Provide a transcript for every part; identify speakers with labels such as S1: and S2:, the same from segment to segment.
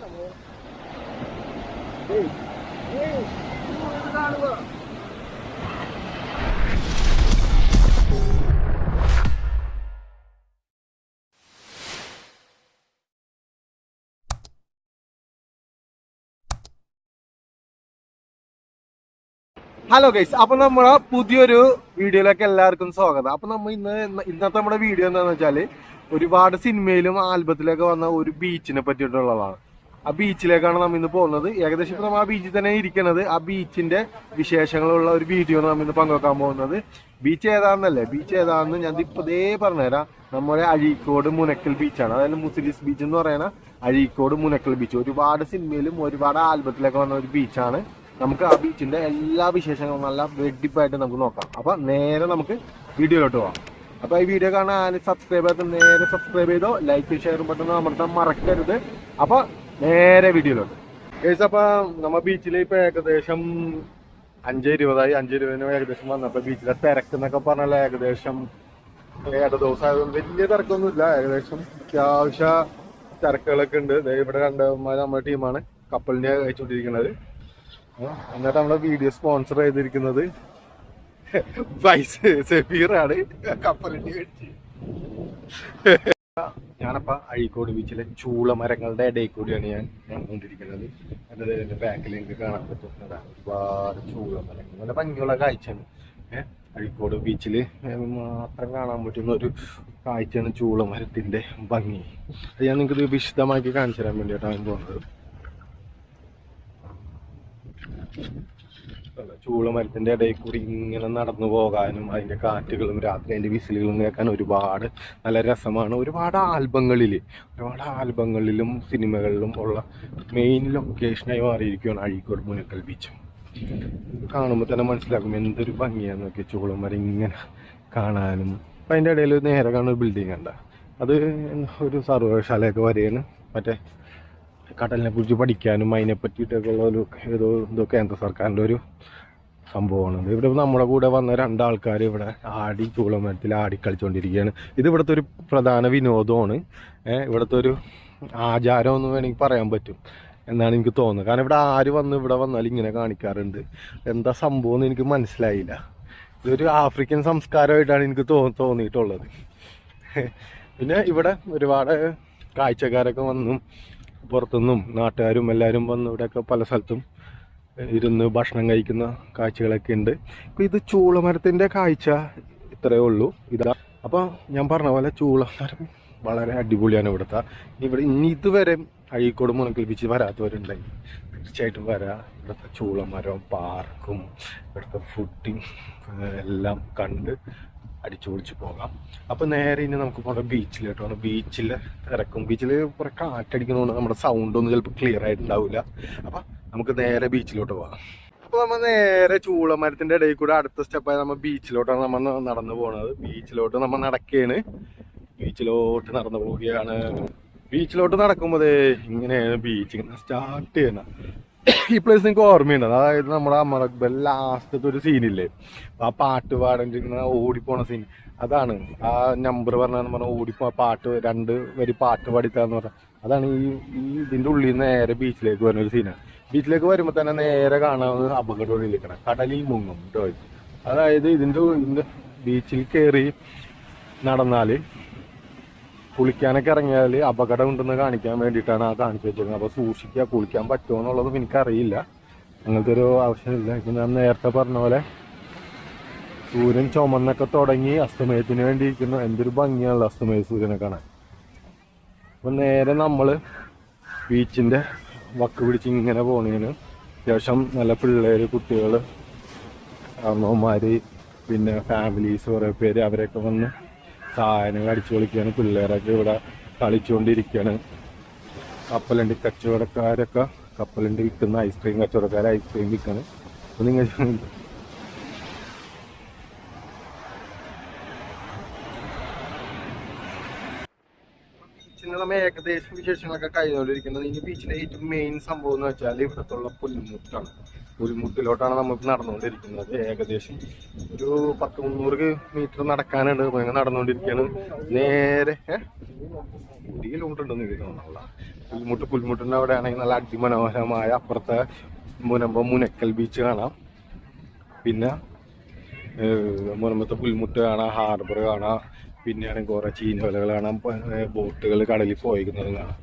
S1: Hello guys അപ്പൊ നമ്മളെ പുതിയൊരു വീഡിയോയിലേക്ക് എല്ലാവർക്കും സ്വാഗതം. അപ്പൊ നമ്മ ഇന്ന് ഇന്നത്തെ നമ്മുടെ വീഡിയോ എന്താണെന്ന് വെച്ചാൽ ഒരുപാട് സിനിമയിലും ആൽബത്തിലൊക്കെ വന്ന ഒരു ബീച്ചിനെ പറ്റിയിട്ടുള്ളതാണ്. ആ ബീച്ചിലേക്കാണ് നമ്മൾ ഇന്ന് പോകുന്നത്. ഏകദേശം ഇപ്പൊ നമ്മൾ ആ ബീച്ചിൽ തന്നെ ഇരിക്കുന്നത് ആ ബീച്ചിന്റെ വിശേഷങ്ങളുള്ള ഒരു വീഡിയോ ആണ് നമ്മൾ ഇന്ന് പങ്കുവെക്കാൻ പോകുന്നത്. ബീച്ച് ഏതാണെന്നല്ലേ ബീച്ച് ഏതാണെന്ന് ഞാൻ ഇപ്പതേ പറഞ്ഞുതരാം. നമ്മുടെ അഴീക്കോട് മുനക്കൽ ബീച്ചാണ് അതായത് മുസ്ലിസ് ബീച്ച് എന്ന് പറയുന്ന അഴീക്കോട് മുനക്കൽ ബീച്ച് ഒരുപാട് സിനിമയിലും ഒരുപാട് ആൽബത്തിലൊക്കെ വന്ന ഒരു ബീച്ചാണ് നമുക്ക് ആ ബീച്ചിന്റെ എല്ലാ വിശേഷങ്ങളും നല്ല വെടിപ്പായിട്ട് നമുക്ക് നോക്കാം. അപ്പൊ നേരെ നമുക്ക് വീഡിയോയിലോട്ട് പോവാം. അപ്പൊ ഈ വീഡിയോ കാണാൻ സബ്സ്ക്രൈബ് ചെയ്ത് നേരെ സബ്സ്ക്രൈബ് ചെയ്തോ ലൈക്ക് ഷെയർ ബട്ടൺ അമർത്താൻ മറക്കരുത്. അപ്പൊ നേരെ വീഡിയോയിലോട്ട് കേസ് അപ്പൊ നമ്മ ബീച്ചിൽ ഇപ്പൊ ഏകദേശം അഞ്ച് ഇരുപതായി അഞ്ച് ഇരുപതിന് ഏകദേശം വന്നപ്പോ ബീച്ചിലെ തിരക്ക് എന്നൊക്കെ പറഞ്ഞാൽ ഏകദേശം. ഏഴ് ദിവസം ആയതുകൊണ്ട് വലിയ തിരക്കൊന്നുമില്ല. ഏകദേശം അത്യാവശ്യ തിരക്കുകളൊക്കെ ഉണ്ട്. ഇവിടെ രണ്ടുമാര് നമ്മുടെ ടീമാണ് കപ്പലിനെ അയച്ചുകൊണ്ടിരിക്കുന്നത് എന്നിട്ട് നമ്മളെ വീഡിയോ സ്പോൺസർ ചെയ്തിരിക്കുന്നത് വൈസ് സെഫീറാണ് കപ്പലിന്റെ മേടിച്ച് ഞാനപ്പ അഴീക്കോട് ബീച്ചിലെ ചൂളമരങ്ങളുടെ ഇടയിൽ കൂടിയാണ് ഞാൻ ഞാൻ കൊണ്ടിരിക്കുന്നത്. എന്നത് എന്റെ ബാക്കിൽ എനിക്ക് കാണാൻ പറ്റുന്നതാണ്. ഒരുപാട് ചൂളമരങ്ങൾ. നല്ല ഭംഗിയുള്ള കാഴ്ചയാണ്. ഏഹ് അഴീക്കോട് ബീച്ചിൽ മാത്രം കാണാൻ പറ്റുന്ന ഒരു കാഴ്ചയാണ് ചൂളമരത്തിന്റെ ഭംഗി. അത് ഞാൻ നിങ്ങൾക്ക് വിശദമാക്കി കാണിച്ചു തരാൻ വേണ്ടിയിട്ടാണ് പോകുന്നത്. ചൂളമരത്തിന്റെ ഇടയിൽ കൂടി ഇങ്ങനെ നടന്നു പോകാനും അതിന്റെ കാറ്റുകളും രാത്രി അതിന്റെ വിസിലുകളും കേൾക്കാൻ ഒരുപാട് നല്ല രസമാണ്. ഒരുപാട് ആൽബങ്ങളിൽ ഒരുപാട് ആൽബങ്ങളിലും സിനിമകളിലും ഉള്ള മെയിൻ ലൊക്കേഷനായി മാറിയിരിക്കുകയാണ് അഴീക്കോട് മുനക്കൽ ബീച്ച് കാണുമ്പോൾ തന്നെ മനസ്സിലാക്കും എന്തൊരു ഭംഗിയാന്ന് നോക്കി വരെ ഇങ്ങനെ കാണാനും. അപ്പം അതിന്റെ ഇടയിൽ നേരെ കാണുന്ന ഒരു ബിൽഡിംഗ് ഉണ്ട് അത് ഒരു സർവകലാശാലയൊക്കെ വരെയാണ് മറ്റേ കടലിനെ കുറിച്ച് പഠിക്കാനും അതിനെ പറ്റിയിട്ടൊക്കെ ഉള്ള ഒരു ഏതോ എന്തോ കേന്ദ്ര സർക്കാരിന്റെ ഒരു സംഭവമാണ്. ഇവിടെ നമ്മുടെ കൂടെ വന്ന രണ്ടാൾക്കാർ ഇവിടെ ആടി ചൂളമരത്തിൽ ആടി കളിച്ചുകൊണ്ടിരിക്കുകയാണ് ഇത് ഇവിടുത്തെ ഒരു പ്രധാന വിനോദമാണ്. ഇവിടുത്തെ ഒരു ആചാരം എന്ന് വേണമെങ്കിൽ പറയാൻ പറ്റും എന്നാണ് എനിക്ക് തോന്നുന്നത്. കാരണം ഇവിടെ ആര് വന്ന് ഇവിടെ വന്നാൽ ഇങ്ങനെ കാണിക്കാറുണ്ട്. എന്താ സംഭവം എന്ന് എനിക്ക് മനസ്സിലായില്ല. ഇതൊരു ആഫ്രിക്കൻ സംസ്കാരമായിട്ടാണ് എനിക്ക് തോ തോന്നിയിട്ടുള്ളത്. പിന്നെ ഇവിടെ ഒരുപാട് കാഴ്ചക്കാരൊക്കെ വന്നും. പുറത്തുനിന്നും നാട്ടുകാരും എല്ലാവരും വന്ന് ഇവിടെയൊക്കെ പല സ്ഥലത്തും ഇരുന്ന് ഭക്ഷണം കഴിക്കുന്ന കാഴ്ചകളൊക്കെ ഉണ്ട്. ഇപ്പം ഇത് ചൂളമരത്തിന്റെ കാഴ്ച ഇത്രയേ ഉള്ളൂ. ഇതാ അപ്പോൾ ഞാൻ പറഞ്ഞ പോലെ ചൂളമരം വളരെ അടിപൊളിയാണ് ഇവിടുത്തെ. ഇവിടെ ഇനി ഇതുവരെ അഴീക്കോട് മുനക്കൽ ബീച്ച് വരാത്തവരുണ്ടെങ്കിൽ തീർച്ചയായിട്ടും വരാം. ഇവിടുത്തെ ചൂളമരവും പാർക്കും ഇവിടുത്തെ ഫുഡിങ് എല്ലാം കണ്ട് അടിച്ചു പൊളിച്ച് പോകാം. അപ്പൊ നേരെ ഇനി നമുക്ക് പോകണം കേട്ടോ ബീച്ചിൽ തിരക്കും. ബീച്ചിൽ കുറെ കാറ്റടിക്കുന്നതുകൊണ്ട് നമ്മുടെ സൗണ്ട് ഒന്നും ചിലപ്പോൾ ക്ലിയർ ആയിട്ടുണ്ടാവില്ല അപ്പൊ നമുക്ക് നേരെ ബീച്ചിലോട്ട് പോകാം. അപ്പൊ നമ്മൾ നേരെ ചൂളമരത്തിന്റെ ഇടയിൽ കൂടെ അടുത്ത സ്റ്റെപ്പായി നമ്മൾ ബീച്ചിലോട്ടാണ് നമ്മൾ നടന്നു പോണത്. ബീച്ചിലോട്ട് നമ്മൾ നടക്കുകയാണ് ബീച്ചിലോട്ട് നടന്നു പോവുകയാണ്. ബീച്ചിലോട്ട് നടക്കുമ്പോൾ ഇങ്ങനെയാണ് ബീച്ച് ഇങ്ങനെ സ്റ്റാർട്ട് ചെയ്യണം ഈ പ്ലേസ് നിങ്ങൾക്ക് ഓർമ്മയുണ്ട്? അതായത് നമ്മുടെ അമറക്ബൽ ലാസ്റ്റത്തെ ഒരു സീനില്ലേ ആ പാട്ട് പാടേണ്ടിരിക്കുന്ന ഓടിപ്പോണ സീൻ അതാണ്. ആ നമ്പർ പറഞ്ഞാന്ന് പറഞ്ഞാൽ ഓടിപ്പോ പാട്ട് രണ്ട് വരി പാട്ട് പാടിത്താന്ന് പറഞ്ഞാൽ അതാണ് ഈ ഈ ഇതിന്റെ ഉള്ളിൽ നിന്ന് നേരെ ബീച്ചിലേക്ക് വരുന്ന ഒരു സീനാണ് ബീച്ചിലേക്ക് വരുമ്പോൾ തന്നെ നേരെ കാണാവുന്ന കാണാവുന്നത് അപകടങ്ങളിലേക്കാണ് കടലിൽ മുങ്ങും കേട്ടോ അതായത് ഇതിന്റെ ബീച്ചിൽ കയറി നടന്നാൽ കുളിക്കാനൊക്കെ ഇറങ്ങിയാൽ അപകടം ഉണ്ടെന്ന് കാണിക്കാൻ വേണ്ടിയിട്ടാണ് ആ കാണിച്ചു വെച്ചിരുന്നത്. അപ്പോൾ സൂക്ഷിക്കുക കുളിക്കാൻ പറ്റുമോ എന്നുള്ളതും എനിക്കറിയില്ല. അങ്ങനത്തെ ഒരു ആവശ്യമില്ല. ഇപ്പം ഞാൻ നേരത്തെ പറഞ്ഞ പോലെ സൂര്യൻ ചുമന്നൊക്കെ തുടങ്ങി അസ്തമയത്തിന് വേണ്ടി ഇരിക്കുന്നു എന്തൊരു ഭംഗിയാണല്ലോ അസ്തമയ സൂര്യനെ കാണാൻ. അപ്പം നേരെ നമ്മൾ ബീച്ചിന്റെ വക്ക് പിടിച്ച് ഇങ്ങനെ പോണേന് അത്യാവശ്യം നല്ല പിള്ളേർ കുട്ടികൾ അമ്മമാർ പിന്നെ ഫാമിലീസ് കുറേ പേര് അവരൊക്കെ വന്ന് സാധനങ്ങൾ അടിച്ചു പൊളിക്കുകയാണ്. പിള്ളേരൊക്കെ ഇവിടെ കളിച്ചുകൊണ്ടിരിക്കുകയാണ്. കപ്പലണ്ടി കച്ചവടക്കാരൊക്കെ കപ്പലണ്ടി വിൽക്കുന്ന ഐസ്ക്രീം കച്ചവടക്കാർ ഐസ്ക്രീം വിൽക്കാണ്. അപ്പൊ നിങ്ങൾ ബീച്ചിന് നമ്മൾ ഏകദേശം വിശേഷങ്ങളൊക്കെ കഴിഞ്ഞുകൊണ്ടിരിക്കുന്നത്. ഇനി ബീച്ചിലെ ഏറ്റവും മെയിൻ സംഭവം എന്ന് വെച്ചാൽ ഇവിടത്തുള്ള പുൽമുട്ടാണ്. പുൽമുട്ടിലോട്ടാണ് നമ്മൾ നടന്നുകൊണ്ടിരിക്കുന്നത്. ഏകദേശം ഒരു പത്ത് മുന്നൂറ് മീറ്റർ നടക്കാനുണ്ട്. ഇങ്ങനെ നടന്നുകൊണ്ടിരിക്കുകയാണ്. നേരെ? ഒരു കിലോമീറ്റർ ഉണ്ടെന്ന് എനിക്ക് തോന്നുന്നില്ല. പുൽമുട്ട് പുൽമുട്ടിന്റെ അവിടെ ആണെങ്കിൽ നല്ല അതിമനോഹരമായ അപ്പുറത്തെ മുനമ്പം മുനക്കൽ ബീച്ച് കാണാം. പിന്നെ മുനമ്പത്തെ പുൽമുട്ട് കാണാം ഹാർബർ കാണാം. പിന്നെയാണെങ്കിൽ കുറേ ചീനവലകൾ കാണാം ബോട്ടുകൾ കടലിൽ പോയിക്കുന്നത് കാണാം.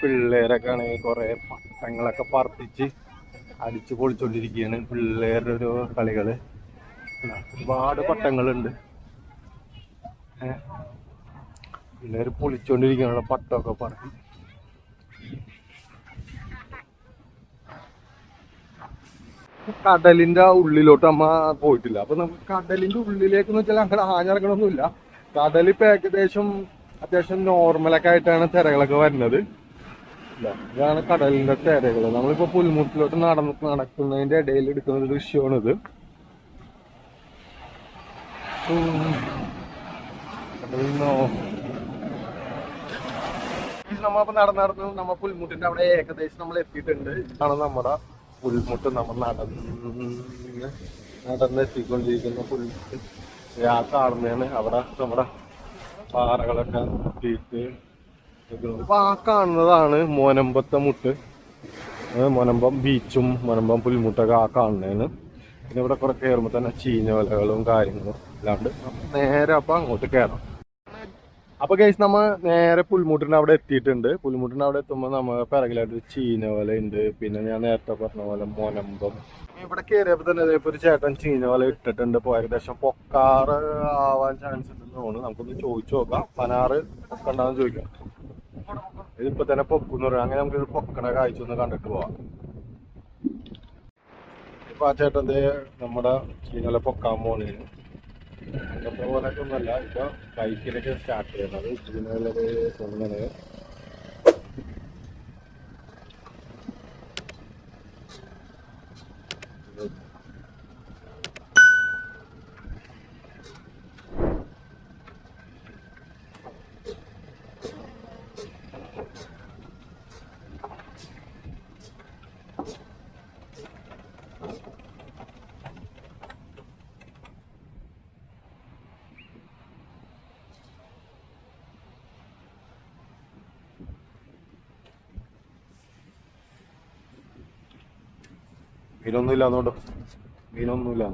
S1: പിള്ളേരൊക്കെ ആണെങ്കിൽ കുറെ പട്ടങ്ങളൊക്കെ പറപ്പിച്ച് അടിച്ചു പൊളിച്ചോണ്ടിരിക്കുകയാണ് പിള്ളേരുടെ ഒരു കളികൾ ഒരുപാട് പട്ടങ്ങളുണ്ട്. പിള്ളേർ പൊളിച്ചോണ്ടിരിക്കുകയാണ് പട്ടമൊക്കെ പറക്കി കടലിന്റെ ഉള്ളിലോട്ട് അമ്മ പോയിട്ടില്ല. അപ്പൊ നമുക്ക് കടലിന്റെ ഉള്ളിലേക്ക് എന്ന് വെച്ചാൽ അങ്ങനെ ആഞ്ഞിറങ്ങണമൊന്നുമില്ല കടൽ ഇപ്പൊ ഏകദേശം അത്യാവശ്യം നോർമലൊക്കെ ആയിട്ടാണ് തിരകളൊക്കെ വരുന്നത്. ഇതാണ് കടലിന്റെ തിരകൾ നമ്മളിപ്പോ പുൽമുട്ടിലോട്ട് നടന്ന് നടക്കുന്നതിന്റെ ഇടയിൽ എടുക്കുന്ന ഒരു ദൃശ്യമാണിത്. നമ്മളിപ്പോ നടന്ന് നടന്ന് നമ്മ പുൽമുട്ടിന്റെ അവിടെ ഏകദേശം നമ്മൾ എത്തിയിട്ടുണ്ട്. ഇതാണ് നമ്മുടെ പുൽമുട്ട് നമ്മൾ നടന്ന് നടന്നെത്തിക്കൊണ്ടിരിക്കുന്ന പുൽമുട്ട് ആ കാണുന്നതാണ് അവിടെ നമ്മുടെ പാറകളൊക്കെ നിൽക്കുന്നത്. അപ്പൊ ആ കാണുന്നതാണ് മോനമ്പത്തെ മുട്ട്. മോനമ്പം ബീച്ചും മോനമ്പം പുൽമുട്ടൊക്കെ ആ കാണുന്നതാണ്. പിന്നെ ഇവിടെ കുറെ കയറുമ്പോൾ തന്നെ ചീഞ്ഞ വലകളും കാര്യങ്ങളും അല്ലാണ്ട് നേരെ അപ്പൊ അങ്ങോട്ട് കയറാം അപ്പൊ ഗൈസ് നമ്മ നേരെ പുൽമുട്ടിന്റെ അവിടെ എത്തിയിട്ടുണ്ട്. പുൽമുട്ടിന്റെ അവിടെ എത്തുമ്പോൾ നമ്മ പിറകിലായിട്ട് ചീനവല ഉണ്ട് പിന്നെ ഞാൻ നേരത്തെ പറഞ്ഞ പോലെ മോനമ്പം. ഇവിടെ കയറിയപ്പോ തന്നെ ഇതേപോലെ ഒരു ചേട്ടൻ ചീനവല ഇട്ടിട്ടുണ്ട്. ഇപ്പൊ ഏകദേശം പൊക്കാറ് ആവാൻ ചാൻസ് ഉണ്ടെന്ന് തോന്നുന്നു. നമുക്കൊന്ന് ചോദിച്ചു നോക്കാം. പനാറ് കണ്ടാന്ന് ചോദിക്കാം. ഇതിപ്പോ തന്നെ പൊക്കുന്ന് പറയാം. അങ്ങനെ നമുക്ക് പൊക്കണ കാഴ്ച ഒന്ന് കണ്ടിട്ട് പോവാം. ഇപ്പൊ ആ ചേട്ടന്റെ നമ്മുടെ ചീനവല പൊക്കാൻ പോണേന്. ഇന്നത്തെ പോലൊക്കെ ഒന്നല്ല ഇപ്പൊ ബൈക്കിലൊക്കെ സ്റ്റാർട്ട് ചെയ്യുന്നത് ചീനവലൊരു തോന്നുന്നത് മീനൊന്നും ഇല്ലാന്നോണ്ട് മീനൊന്നുമില്ല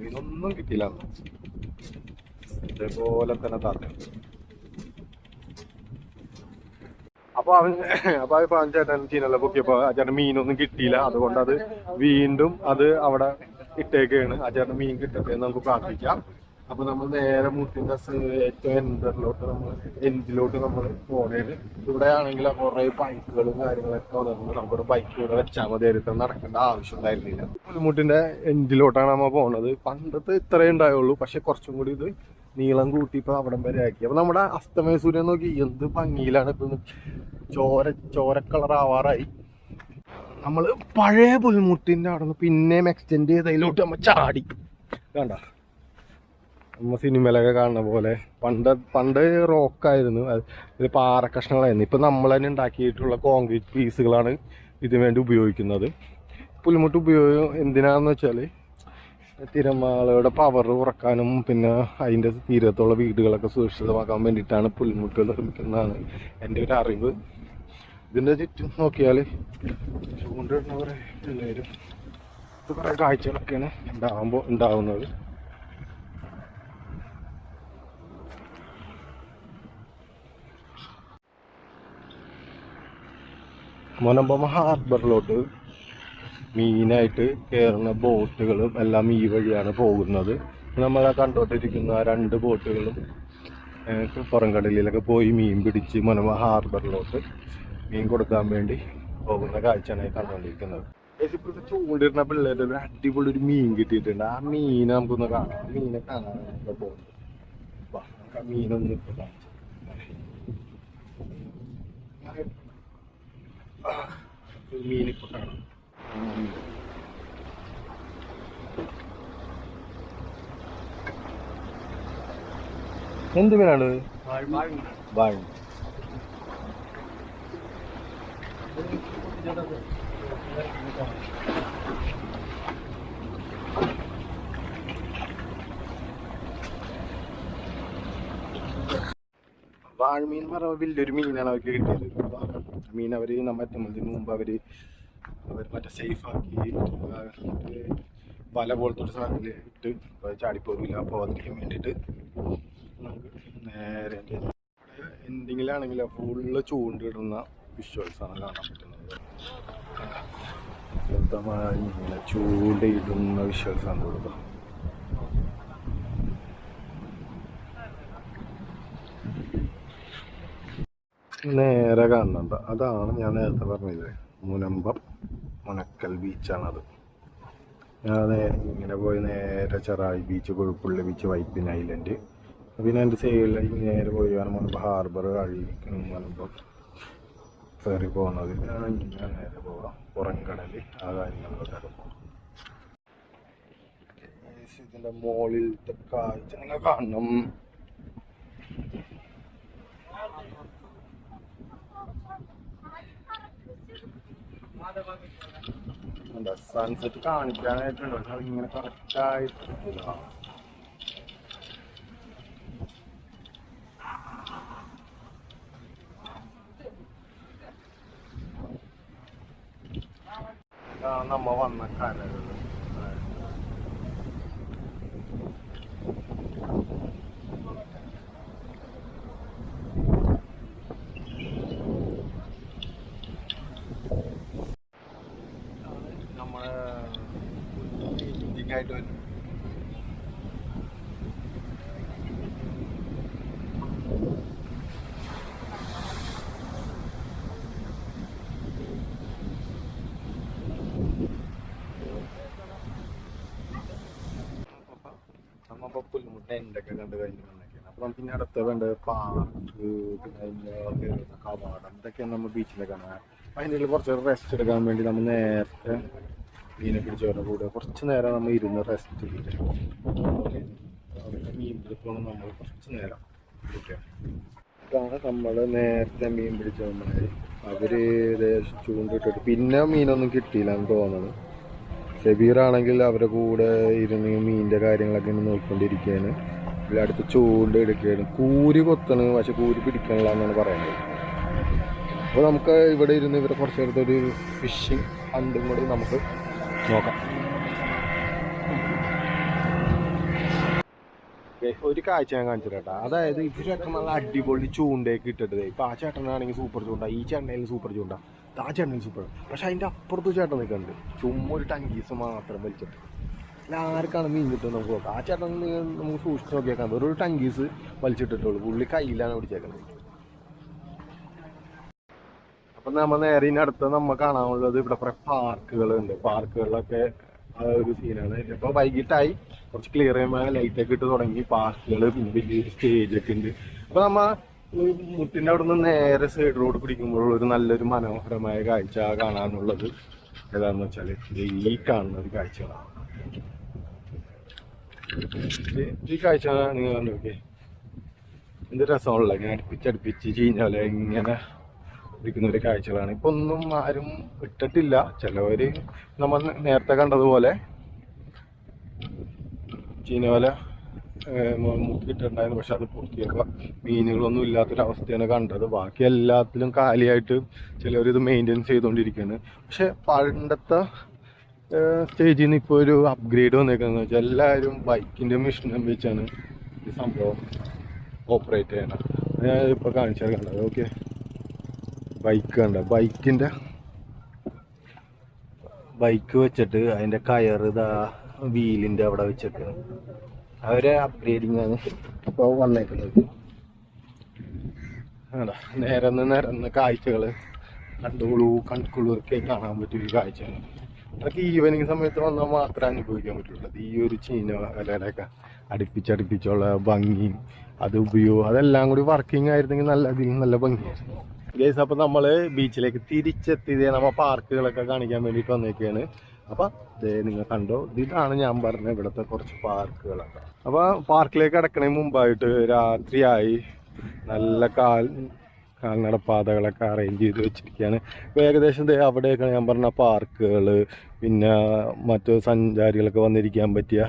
S1: മീനൊന്നും കിട്ടിയില്ല ഇതേപോലെ തന്നെ താത്ത. അപ്പൊ അവൻ അപ്പൊ ഇപ്പൊ ചേട്ടൻ ചീനല്ല പൊക്കിയപ്പോ ആ മീനൊന്നും കിട്ടിയില്ല. അതുകൊണ്ട് അത് വീണ്ടും അത് അവിടെ ഇട്ടേക്കാണ്. ആ മീൻ കിട്ടട്ടെ എന്ന് നമുക്ക് പ്രാർത്ഥിക്കാം. അപ്പൊ നമ്മൾ നേരെ മുട്ടിന്റെ ഏറ്റവും എൻഡറിലോട്ട് നമ്മൾ എൻഡിലോട്ട് നമ്മൾ പോണേന് ഇവിടെ ആണെങ്കിൽ കുറെ ബൈക്കുകളും കാര്യങ്ങളൊക്കെ വന്നിട്ടുണ്ട്. നമുക്കൊരു ബൈക്ക് ഇവിടെ വെച്ചാൽ മതി. ആയിരുന്നു നടക്കേണ്ട ആവശ്യം ഉണ്ടായിരുന്നില്ല. പുലിമുട്ടിന്റെ എൻഡിലോട്ടാണ് നമ്മൾ പോണത്. പണ്ടത്തെ ഇത്രേ ഉണ്ടായുള്ളൂ. പക്ഷെ കുറച്ചും കൂടി ഇത് നീളം കൂട്ടി ഇപ്പൊ അവിടം വരെ ആക്കി. അപ്പൊ നമ്മുടെ അസ്തമയ സൂര്യൻ നോക്കി എന്ത് ഭംഗിയിലാണ് ഇപ്പൊ ചോര ചോരക്കളർ കളർ ആവാറായി. നമ്മൾ പഴയ പുൽമുട്ടിന്റെ അവിടെ നിന്ന് പിന്നെയും എക്സ്റ്റെൻഡ് ചെയ്തതിലോട്ട് നമ്മൾ ചാടി. കണ്ട? നമ്മ സിനിമയിലൊക്കെ കാണുന്ന പോലെ പണ്ട് പണ്ട് റോക്കായിരുന്നു അത് ഇത് പാറ കഷ്ണങ്ങളായിരുന്നു ഇപ്പൊ നമ്മൾ തന്നെ ഉണ്ടാക്കിയിട്ടുള്ള കോൺക്രീറ്റ് പീസുകളാണ് ഇതിനു വേണ്ടി ഉപയോഗിക്കുന്നത്. പുൽമുട്ട് ഉപയോഗം എന്തിനാന്ന് വെച്ചാൽ തിരമാലയുടെ പവർ കുറക്കാനും പിന്നെ അതിന്റെ തീരത്തുള്ള വീടുകളൊക്കെ സുരക്ഷിതമാക്കാൻ വേണ്ടിയിട്ടാണ് പുൽമുട്ടുകൾ നിർമ്മിക്കുന്നതാണ് എന്റെ ഒരു അറിവ്. ഇതിന്റെ ചുറ്റും നോക്കിയാൽ ചൂണ്ടിടുന്ന കുറേ പിള്ളേരും കുറേ കാഴ്ചകളൊക്കെയാണ് ഉണ്ടാകുമ്പോൾ ഉണ്ടാകുന്നത് മൊനമ്പം ഹാർബറിലോട്ട് മീനായിട്ട് കയറുന്ന ബോട്ടുകളും എല്ലാം ഈ വഴിയാണ് പോകുന്നത്. നമ്മൾ കണ്ടോട്ടിരിക്കുന്ന ആ രണ്ട് ബോട്ടുകളും പുറം പുറംകടലിലൊക്കെ പോയി മീൻ പിടിച്ച് മൊനമ ഹാർബറിലോട്ട് മീൻ കൊടുക്കാൻ വേണ്ടി പോകുന്ന കാഴ്ചയാണ് കണ്ടുകൊണ്ടിരിക്കുന്നത് ഇപ്പോഴത്തെ ചൂണ്ടിരുന്ന പിള്ളേരുടെ ഒരു അടിപൊളി ഒരു മീൻ കിട്ടിയിട്ടുണ്ട്. ആ മീൻ നമുക്കൊന്ന് കാണാം. ആ മീനെ കാണാൻ പോകുന്നത് ആ മീനൊന്ന് ഇപ്പൊ കാണിച്ചു ഒരു മീനിപ്പോ കാണാം. എന്ത് മീനാണ്? വാഴ വാഴമീൻ പറഞ്ഞ വലിയൊരു മീനാണ് അവർക്ക് കിട്ടിയത്. മീൻ അവർ നമ്മൾ എത്തുന്നതിന് മുമ്പ് അവർ അവർ മറ്റേ സേഫ് ആക്കി ആ, വല പോലത്തെ ഒരു സാധനത്തിൽ ഇട്ട് ചാടിപ്പോകില്ല പോകാതിരിക്കാൻ വേണ്ടിയിട്ട് നമുക്ക് നേരെ എന്തെങ്കിലാണെങ്കിലും ഫുള്ള് ചൂണ്ടിടുന്ന വിഷ്വൽസ് ആണ് കാണാൻ പറ്റുന്നത്. ശുദ്ധമായി ഇങ്ങനെ ചൂണ്ടയിടുന്ന വിഷ്വൽസ് ആണ് കൊടുക്കുക നേരെ കാണുന്നുണ്ട്. അതാണ് ഞാൻ നേരത്തെ പറഞ്ഞത്. മുനമ്പം മുനക്കൽ ബീച്ചാണത്. ഞാൻ നേരെ ഇങ്ങനെ പോയി നേരെ Cherai beach Kuzhupilly beach Vypin island പിന്നെ എന്റെ സൈഡിൽ നേരെ പോയി വേണം മുൻപ് ഹാർബർ കഴി മുനമ്പം കയറി പോകുന്നത് ഞാൻ ഇങ്ങനെ നേരെ പോവാം. പുറംകടൽ ആ കാര്യങ്ങളിലൊക്കെ പോകാം ഇതിന്റെ മുകളിലത്തെ കാഴ്ച നിങ്ങൾ കാണണം എന്താ സൺസെറ്റ് കാണിക്കാനായിട്ടുണ്ട് പക്ഷെ അതിങ്ങനെ കറക്റ്റായിട്ട് ഇതാണ് നമ്മ വന്ന കരകൾ നമ്മളെ ആയിട്ട് വരും നമ്മപ്പോ പുല്ലുമുട്ട എന്തൊക്കെ കണ്ട് കഴിഞ്ഞിട്ടുണ്ടെങ്കിൽ. അപ്പൊ നമുക്ക് ഇനി അടുത്ത വേണ്ട പാർക്ക് പിന്നെ കവാടം ഇതൊക്കെയാണ് നമ്മൾ ബീച്ചിലെ കാണാൻ അതിന്റെ കുറച്ച് റെസ്റ്റ് എടുക്കാൻ വേണ്ടി നമ്മൾ നേരത്തെ മീനെ പിടിച്ചവരുടെ കൂടെ. കുറച്ച് നേരം നമ്മൾ ഇരുന്ന് റെസ്റ്റ് ചെയ്തിട്ട്. മീൻ പിടിക്കണം നമ്മൾ കുറച്ച് നേരം. ഇതാണ് നമ്മൾ നേരത്തെ മീൻ പിടിച്ച നമ്മളെ അവർ ഏകദേശം ചൂണ്ടിട്ടിട്ട് പിന്നെ മീനൊന്നും കിട്ടിയില്ല എന്ന് തോന്നുന്നത് ഷബീറാണെങ്കിൽ അവരുടെ കൂടെ ഇരുന്ന് മീനിന്റെ കാര്യങ്ങളൊക്കെ ഇങ്ങനെ നോക്കിക്കൊണ്ടിരിക്കുകയാണ്. എല്ലാ അടുത്ത് ചൂണ്ട എടുക്കുകയാണ്. കൂരി കൊത്തണ് പക്ഷെ കൂരി പിടിക്കണില്ല എന്നാണ് പറയുന്നത്. അപ്പോൾ നമുക്ക് ഇവിടെ ഇരുന്ന് ഇവരെ കുറച്ച് നേരത്തെ ഒരു ഫിഷിങ് ഹണ്ടും കൂടി നമുക്ക് നോക്കാം. ഒരു കാഴ്ച ഞാൻ കാണിച്ചു അതായത് അതായത് ഇവരൊക്കെ നല്ല അടിപൊളി ചൂണ്ടയൊക്കെ ഇട്ടിട്ടത് ഇപ്പൊ ആ ചേട്ടനാണെങ്കിൽ സൂപ്പർ ചൂണ്ട ഈ ചേട്ടനായാലും സൂപ്പർ ചൂണ്ട. ആ ചേട്ടൻ സൂപ്പർ പക്ഷെ അതിന്റെ അപ്പുറത്ത് ചേട്ടൻ നിൽക്കുന്നുണ്ട്. ചുമ്മാ ഒരു ടങ്കീസ് മാത്രം വലിച്ചിട്ട്. അല്ല ആർക്കാണ് മീൻ കിട്ടുന്നത് നമുക്ക് നോക്കാം. ആ ചേട്ടൻ നമുക്ക് സൂക്ഷിച്ച് നോക്കിയേക്കാം. ഒരു ടങ്കീസ് വലിച്ചിട്ടിട്ടുള്ളൂ. പുള്ളി കയ്യിലാണ് പിടിച്ചേക്കുന്നത്. അപ്പം നമ്മൾ നേരെ അടുത്ത് നമ്മൾ കാണാനുള്ളത് ഇവിടെ കുറെ പാർക്കുകളുണ്ട്. പാർക്കുകളിലൊക്കെ ഒരു സീനാണ് ഇപ്പൊ വൈകിട്ടായി. കുറച്ച് ക്ലിയർ ചെയ്യുമ്പോൾ ലൈറ്റ് ഒക്കെ ഇട്ട് തുടങ്ങി. പാർക്കുകൾ പിന്നെ വലിയൊരു സ്റ്റേജ് ഒക്കെ ഉണ്ട്. അപ്പൊ നമ്മ ഈ മുട്ടിന്റെ അവിടെ നിന്ന് നേരെ സൈഡ് റോഡ് പിടിക്കുമ്പോൾ ഒരു നല്ലൊരു മനോഹരമായ കാഴ്ച കാണാനുള്ളത് ഏതാന്ന് വെച്ചാൽ ഈ കാണുന്ന ഒരു കാഴ്ചകളാണ്. ഈ കാഴ്ച നിങ്ങൾ കണ്ടോക്കെ എന്ത് രസമുള്ള ഇങ്ങനെ അടുപ്പിച്ചടുപ്പിച്ച് ചീഞ്ഞാൽ ഇങ്ങനെ ഇരിക്കുന്ന ഒരു കാഴ്ചകളാണ്. ഇപ്പൊ ഒന്നും ആരും ഇട്ടിട്ടില്ല. ചിലവര് നമ്മൾ നേരത്തെ കണ്ടതുപോലെ ചീനവല മുക്കിയിട്ടുണ്ടായിരുന്നു പക്ഷെ അത് പൂർത്തിയാക്കുക മീനുകളൊന്നും ഇല്ലാത്തൊരവസ്ഥയാണ് കണ്ടത്. ബാക്കി എല്ലാത്തിലും കാലിയായിട്ട് ചിലവരിത് മെയിന്റെയിൻ ചെയ്തുകൊണ്ടിരിക്കുകയാണ് പക്ഷെ പണ്ടത്തെ സ്റ്റേജിൽ നിന്ന് ഇപ്പോൾ ഒരു അപ്ഗ്രേഡ് വന്നേക്കുന്നത് വെച്ചാൽ എല്ലാവരും ബൈക്കിന്റെ മെഷീനും വെച്ചാണ് ഈ സംഭവം ഓപ്പറേറ്റ് ചെയ്യണം. ഞാൻ ഇപ്പോൾ കാണിച്ചാൽ കണ്ടത് ഓക്കെ. ബൈക്ക് കണ്ട? ബൈക്കിന്റെ ബൈക്ക് വെച്ചിട്ട് അതിന്റെ കയർ ഇതാ വീലിന്റെ അവിടെ വെച്ചിട്ട്. അവരെ അപ്ഗ്രേഡിങ് ആണ്. ഇപ്പൊ വന്നേക്കുന്നത് നേരന്ന് നിരന്ന് കണ്ടോളൂ കൺകുളിർക്കെ കാണാൻ പറ്റിയ ഒരു കാഴ്ചയാണ്. അതൊക്കെ ഈവനിങ് സമയത്ത് വന്നാൽ മാത്രമേ അനുഭവിക്കാൻ പറ്റുള്ളൂ. ഈ ഒരു ചീന വലയുടെയൊക്കെ അടുപ്പിച്ചടുപ്പിച്ചുള്ള ഭംഗിയും അത് ഉപയോഗം അതെല്ലാം കൂടി വർക്കിംഗ് ആയിരുന്നെങ്കിൽ നല്ല അതിൽ നല്ല ഭംഗിയായിരുന്നു. ഗേസ് അപ്പോൾ നമ്മൾ ബീച്ചിലേക്ക് തിരിച്ചെത്തിയത് നമ്മൾ പാർക്കുകളൊക്കെ കാണിക്കാൻ വേണ്ടിയിട്ട് വന്നേക്കാണ്. അപ്പൊ ദേ നിങ്ങൾ കണ്ടോ? ഇതാണ് ഞാൻ പറഞ്ഞ ഇവിടുത്തെ കുറച്ച് പാർക്കുകളൊക്കെ അപ്പൊ പാർക്കിലേക്ക് കിടക്കണേ മുമ്പായിട്ട് രാത്രിയായി നല്ല കാൽ കാൽനടപ്പാതകളൊക്കെ അറേഞ്ച് ചെയ്ത് വെച്ചിരിക്കുകയാണ് ഇപ്പൊ ഏകദേശം അവിടെയൊക്കെ ഞാൻ പറഞ്ഞ പാർക്കുകൾ പിന്നെ മറ്റു സഞ്ചാരികളൊക്കെ വന്നിരിക്കാൻ പറ്റിയ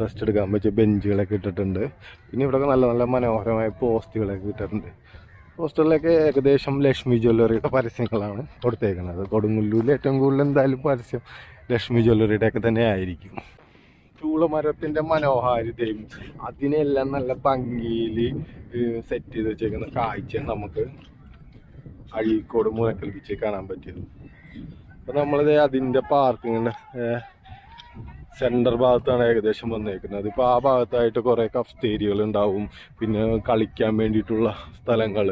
S1: റെസ്റ്റ് എടുക്കാൻ പറ്റിയ ബെഞ്ചുകളൊക്കെ ഇട്ടിട്ടുണ്ട്. പിന്നെ ഇവിടെയൊക്കെ നല്ല നല്ല മനോഹരമായ പോസ്റ്റുകളൊക്കെ ഇട്ടിട്ടുണ്ട്. പോസ്റ്ററിലൊക്കെ ഏകദേശം ലക്ഷ്മി ജ്വല്ലറിയുടെ പരസ്യങ്ങളാണ് കൊടുത്തേക്കുന്നത്. കൊടുങ്ങല്ലൂരിൽ ഏറ്റവും കൂടുതൽ എന്തായാലും പരസ്യം ലക്ഷ്മി ജ്വല്ലറിയുടെ ഒക്കെ തന്നെ ആയിരിക്കും. ചൂളമരത്തിന്റെ മനോഹാരിതയും അതിനെല്ലാം നല്ല ഭംഗിയിൽ സെറ്റ് ചെയ്ത് വെച്ചേക്കുന്ന കാഴ്ച നമുക്ക് അഴീക്കോട് മുഴക്കൽ ബീച്ചിൽ കാണാൻ പറ്റിയത്. അപ്പം നമ്മളിത് അതിന്റെ പാർക്കിങ്ങിന്റെ സെന്റർ ഭാഗത്താണ് ഏകദേശം വന്നേക്കുന്നത്. ഇപ്പോൾ ആ ഭാഗത്തായിട്ട് കുറേ കഫ്തേരിയകൾ ഉണ്ടാവും പിന്നെ കളിക്കാൻ വേണ്ടിയിട്ടുള്ള സ്ഥലങ്ങൾ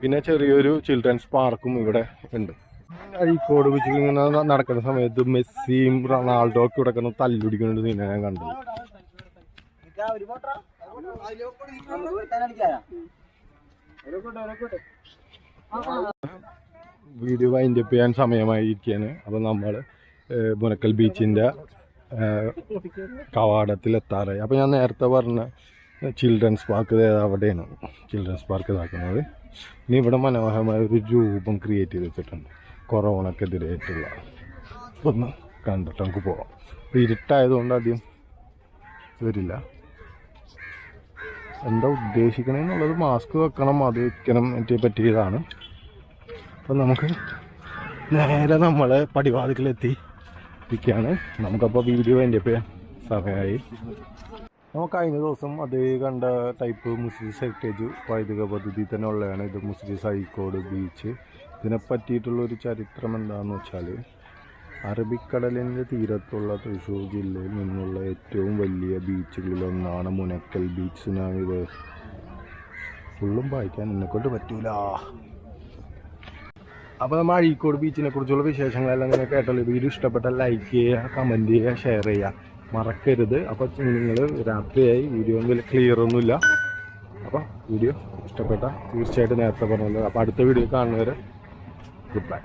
S1: പിന്നെ ചെറിയൊരു ചിൽഡ്രൻസ് പാർക്കും ഇവിടെ ഉണ്ട്. അഴീക്കോട് വെച്ച് ഇങ്ങനെ നടക്കുന്ന സമയത്ത് മെസ്സിയും റൊണാൾഡോ ഒക്കെ ഇവിടെ കിടന്ന് തല്ലുടിക്കുന്നത് നിന്നെ ഞാൻ കണ്ടത്. വീഡിയോ വൈൻഡപ്പ് ചെയ്യാൻ സമയമായിരിക്കാണ് അപ്പോൾ നമ്മൾ മുനക്കൽ ബീച്ചിന്റെ കവാടത്തിൽ അപ്പം അപ്പോൾ ഞാൻ നേരത്തെ പറഞ്ഞ ചിൽഡ്രൻസ് പാർക്ക് അവിടെയാണ് ചിൽഡ്രൻസ് പാർക്ക് ഇതാക്കുന്നത്. ഇനി ഇവിടെ മനോഹരമായ ഒരു രൂപം ക്രിയേറ്റ് ചെയ്ത് വെച്ചിട്ടുണ്ട്. കൊറോണക്കെതിരായിട്ടുള്ള. ഒന്ന് കണ്ടിട്ട് നമുക്ക് പോവാം. അപ്പോൾ ഇരുട്ടായതുകൊണ്ട് ആദ്യം വരില്ല. എന്താ ഉദ്ദേശിക്കണമെന്നുള്ളത് മാസ്ക് വെക്കണം അത് വെക്കണം മറ്റേ പറ്റിയതാണ്. അപ്പം നമുക്ക് നേരെ നമ്മളെ പടിവാതിക്കലെത്തി. ഇരിക്കുകയാണ്. നമുക്കപ്പോൾ വീഡിയോ എന്റെ ഇപ്പോൾ സഹായി നമുക്ക് കഴിഞ്ഞ ദിവസം അതേ കണ്ട ടൈപ്പ് മുസ്ലിസ് ഹെറിറ്റേജ് പൈതൃക പദ്ധതി തന്നെ ഉള്ളതാണ്. ഇത് മുസ്ലിസ് ഹൈക്കോട് ബീച്ച് ഇതിനെ പറ്റിയിട്ടുള്ളൊരു ചരിത്രം എന്താണെന്ന് വെച്ചാൽ അറബിക്കടലിന്റെ തീരത്തുള്ള തൃശ്ശൂർ ജില്ലയിൽ നിന്നുള്ള ഏറ്റവും വലിയ ബീച്ചുകളിലൊന്നാണ് മുനക്കൽ ബീച്ച് ഇത്. ഫുള്ളും വായിക്കാൻ എന്നെക്കൊണ്ട് പറ്റൂല. അപ്പോൾ നമ്മൾ അഴീക്കോട് ബീച്ചിനെ കുറിച്ചുള്ള വിശേഷങ്ങളെല്ലാം നിങ്ങൾ കേട്ടല്ലോ വീഡിയോ ഇഷ്ടപ്പെട്ട ലൈക്ക് ചെയ്യുക കമന്റ് ചെയ്യുക ഷെയർ ചെയ്യുക. മറക്കരുത്. അപ്പോൾ നിങ്ങൾ രാത്രിയായി വീഡിയോ ഒന്നും ക്ലിയർ ഒന്നുമില്ല. അപ്പോൾ വീഡിയോ ഇഷ്ടപ്പെട്ട തീർച്ചയായിട്ടും നേരത്തെ പറഞ്ഞല്ലോ. അപ്പോൾ അടുത്ത വീഡിയോ കാണുന്നവരെ ഗുഡ് ബൈ